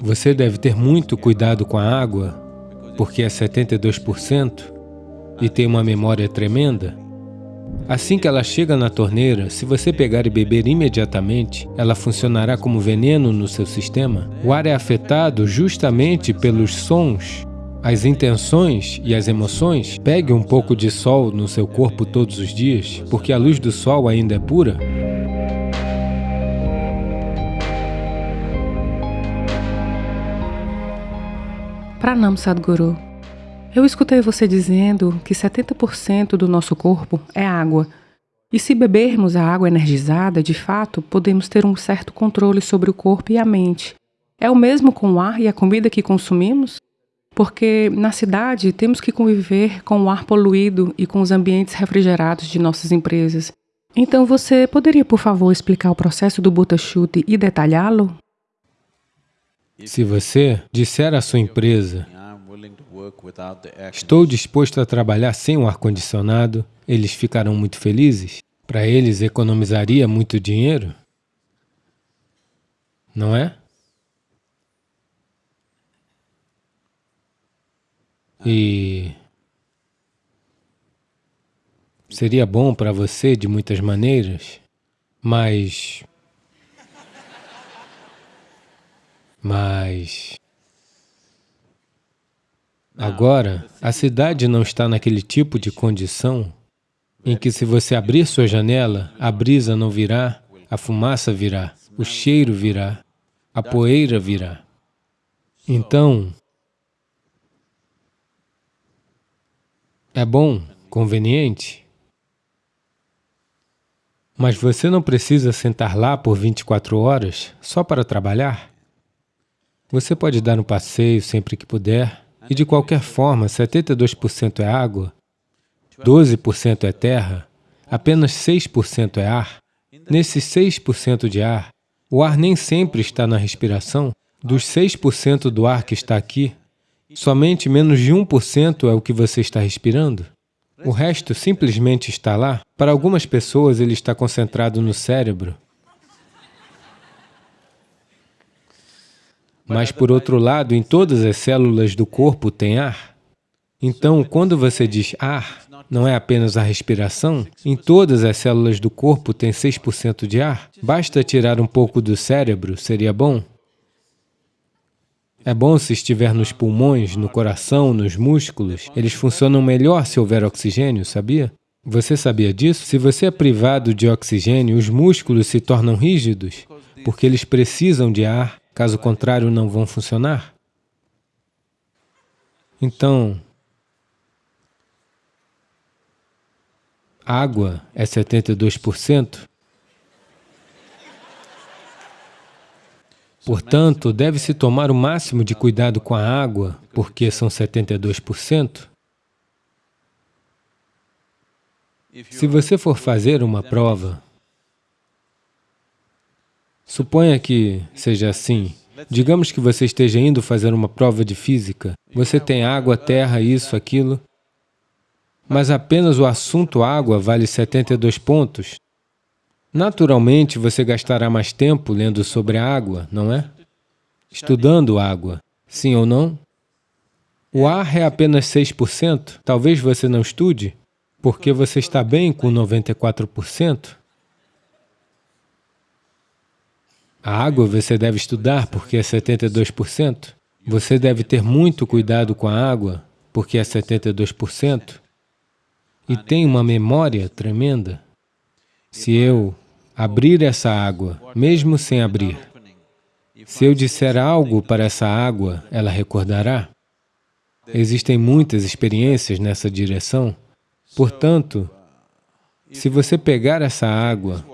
Você deve ter muito cuidado com a água, porque é 72% e tem uma memória tremenda. Assim que ela chega na torneira, se você pegar e beber imediatamente, ela funcionará como veneno no seu sistema. O ar é afetado justamente pelos sons, as intenções e as emoções. Pegue um pouco de sol no seu corpo todos os dias, porque a luz do sol ainda é pura. Pranam Sadhguru. Eu escutei você dizendo que 70% do nosso corpo é água. E se bebermos a água energizada, de fato, podemos ter um certo controle sobre o corpo e a mente. É o mesmo com o ar e a comida que consumimos? Porque na cidade temos que conviver com o ar poluído e com os ambientes refrigerados de nossas empresas. Então você poderia, por favor, explicar o processo do Buta e detalhá-lo? Se você disser à sua empresa, estou disposto a trabalhar sem o ar-condicionado, eles ficarão muito felizes. Para eles, economizaria muito dinheiro. Não é? E seria bom para você de muitas maneiras, mas Mas... Agora, a cidade não está naquele tipo de condição em que se você abrir sua janela, a brisa não virá, a fumaça virá, o cheiro virá, a poeira virá. Então, é bom, conveniente, mas você não precisa sentar lá por 24 horas só para trabalhar. Você pode dar um passeio sempre que puder, e de qualquer forma, 72% é água, 12% é terra, apenas 6% é ar. Nesses 6% de ar, o ar nem sempre está na respiração. Dos 6% do ar que está aqui, somente menos de 1% é o que você está respirando. O resto simplesmente está lá. Para algumas pessoas, ele está concentrado no cérebro. Mas, por outro lado, em todas as células do corpo tem ar. Então, quando você diz ar, não é apenas a respiração, em todas as células do corpo tem 6% de ar. Basta tirar um pouco do cérebro, seria bom? É bom se estiver nos pulmões, no coração, nos músculos. Eles funcionam melhor se houver oxigênio, sabia? Você sabia disso? Se você é privado de oxigênio, os músculos se tornam rígidos, porque eles precisam de ar Caso contrário, não vão funcionar. Então, água é 72%. Portanto, deve-se tomar o máximo de cuidado com a água, porque são 72%. Se você for fazer uma prova Suponha que seja assim. Digamos que você esteja indo fazer uma prova de física. Você tem água, terra, isso, aquilo, mas apenas o assunto água vale 72 pontos. Naturalmente, você gastará mais tempo lendo sobre a água, não é? Estudando água, sim ou não? O ar é apenas 6%. Talvez você não estude, porque você está bem com 94%. A água você deve estudar porque é 72%. Você deve ter muito cuidado com a água porque é 72%. E tem uma memória tremenda. Se eu abrir essa água, mesmo sem abrir, se eu disser algo para essa água, ela recordará. Existem muitas experiências nessa direção. Portanto, se você pegar essa água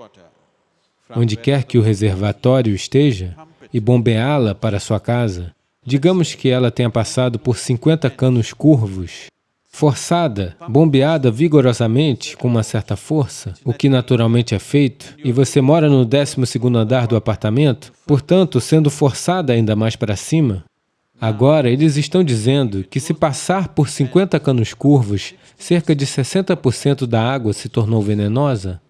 onde quer que o reservatório esteja, e bombeá-la para sua casa. Digamos que ela tenha passado por 50 canos curvos, forçada, bombeada vigorosamente com uma certa força, o que naturalmente é feito, e você mora no 12º andar do apartamento, portanto, sendo forçada ainda mais para cima, agora eles estão dizendo que se passar por 50 canos curvos, cerca de 60% da água se tornou venenosa,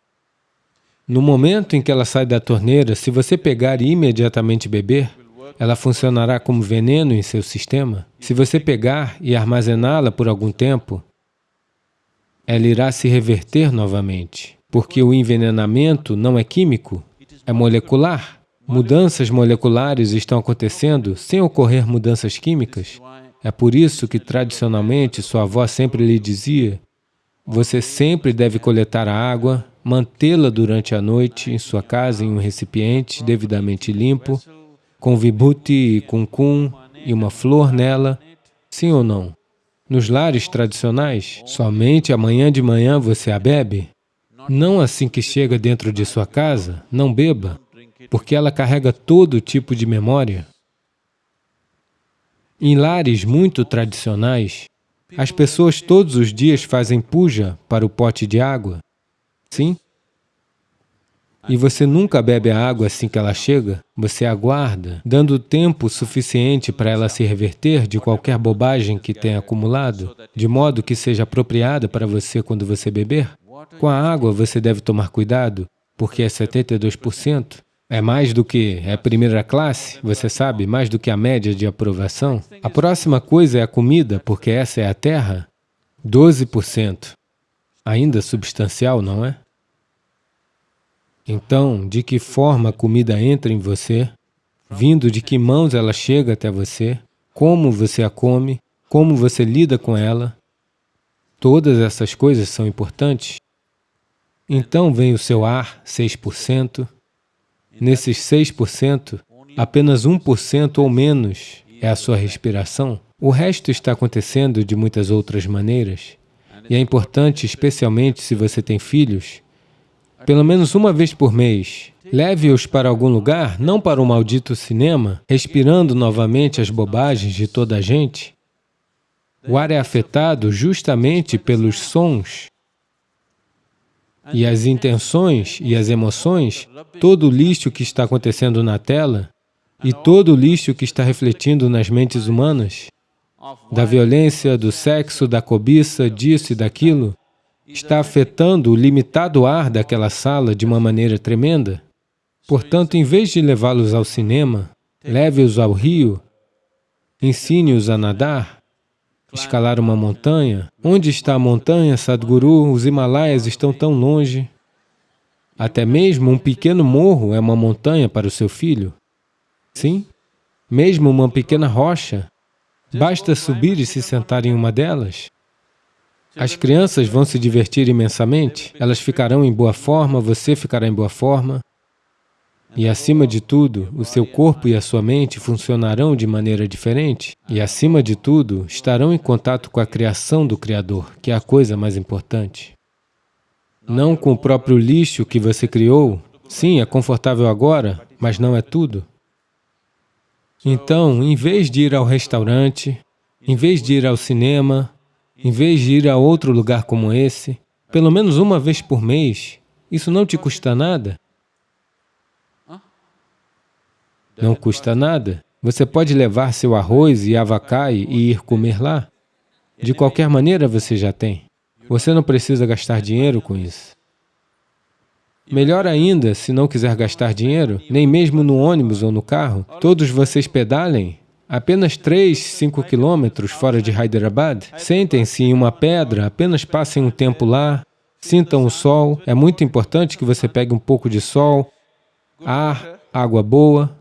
no momento em que ela sai da torneira, se você pegar e imediatamente beber, ela funcionará como veneno em seu sistema. Se você pegar e armazená-la por algum tempo, ela irá se reverter novamente, porque o envenenamento não é químico, é molecular. Mudanças moleculares estão acontecendo sem ocorrer mudanças químicas. É por isso que, tradicionalmente, sua avó sempre lhe dizia, você sempre deve coletar a água, mantê-la durante a noite em sua casa em um recipiente devidamente limpo, com vibhuti e kumkum e uma flor nela, sim ou não? Nos lares tradicionais, somente amanhã de manhã você a bebe? Não assim que chega dentro de sua casa, não beba, porque ela carrega todo tipo de memória. Em lares muito tradicionais, as pessoas todos os dias fazem puja para o pote de água. Sim? E você nunca bebe a água assim que ela chega, você aguarda, dando tempo suficiente para ela se reverter de qualquer bobagem que tenha acumulado, de modo que seja apropriada para você quando você beber. Com a água você deve tomar cuidado, porque é 72%. É mais do que é primeira classe, você sabe, mais do que a média de aprovação. A próxima coisa é a comida, porque essa é a terra. 12%. Ainda substancial, não é? Então, de que forma a comida entra em você, vindo de que mãos ela chega até você, como você a come, como você lida com ela, todas essas coisas são importantes. Então vem o seu ar, 6%. Nesses 6%, apenas 1% ou menos é a sua respiração. O resto está acontecendo de muitas outras maneiras. E é importante, especialmente se você tem filhos, pelo menos uma vez por mês. Leve-os para algum lugar, não para o maldito cinema, respirando novamente as bobagens de toda a gente. O ar é afetado justamente pelos sons e as intenções e as emoções, todo o lixo que está acontecendo na tela e todo o lixo que está refletindo nas mentes humanas, da violência, do sexo, da cobiça, disso e daquilo, está afetando o limitado ar daquela sala de uma maneira tremenda. Portanto, em vez de levá-los ao cinema, leve-os ao rio, ensine-os a nadar, escalar uma montanha. Onde está a montanha, Sadhguru? Os Himalaias estão tão longe. Até mesmo um pequeno morro é uma montanha para o seu filho. Sim, mesmo uma pequena rocha, basta subir e se sentar em uma delas. As crianças vão se divertir imensamente, elas ficarão em boa forma, você ficará em boa forma. E acima de tudo, o seu corpo e a sua mente funcionarão de maneira diferente. E acima de tudo, estarão em contato com a criação do Criador, que é a coisa mais importante. Não com o próprio lixo que você criou. Sim, é confortável agora, mas não é tudo. Então, em vez de ir ao restaurante, em vez de ir ao cinema, em vez de ir a outro lugar como esse, pelo menos uma vez por mês, isso não te custa nada. Não custa nada. Você pode levar seu arroz e avacai e ir comer lá. De qualquer maneira, você já tem. Você não precisa gastar dinheiro com isso. Melhor ainda, se não quiser gastar dinheiro, nem mesmo no ônibus ou no carro, todos vocês pedalem apenas 3, 5 quilômetros fora de Hyderabad, sentem-se em uma pedra, apenas passem um tempo lá, sintam o sol. É muito importante que você pegue um pouco de sol, ar, água boa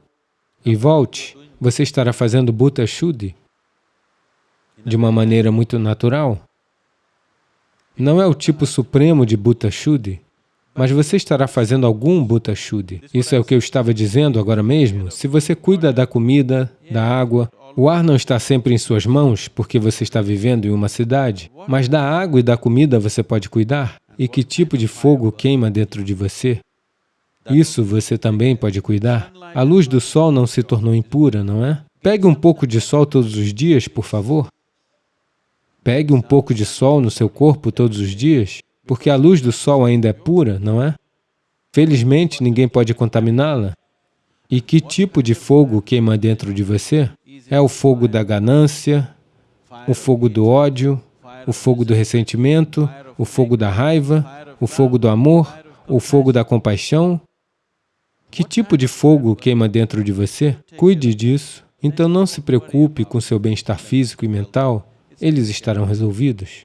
e volte. Você estará fazendo Bhuta Shuddhi de uma maneira muito natural. Não é o tipo supremo de Bhuta Shuddhi, mas você estará fazendo algum Bhuta Shuddhi. Isso é o que eu estava dizendo agora mesmo. Se você cuida da comida, da água, o ar não está sempre em suas mãos, porque você está vivendo em uma cidade, mas da água e da comida você pode cuidar. E que tipo de fogo queima dentro de você? Isso você também pode cuidar. A luz do sol não se tornou impura, não é? Pegue um pouco de sol todos os dias, por favor. Pegue um pouco de sol no seu corpo todos os dias porque a luz do sol ainda é pura, não é? Felizmente, ninguém pode contaminá-la. E que tipo de fogo queima dentro de você? É o fogo da ganância, o fogo do ódio, o fogo do ressentimento, o fogo da raiva, o fogo do amor, o fogo da compaixão? Que tipo de fogo queima dentro de você? Cuide disso. Então não se preocupe com seu bem-estar físico e mental, eles estarão resolvidos.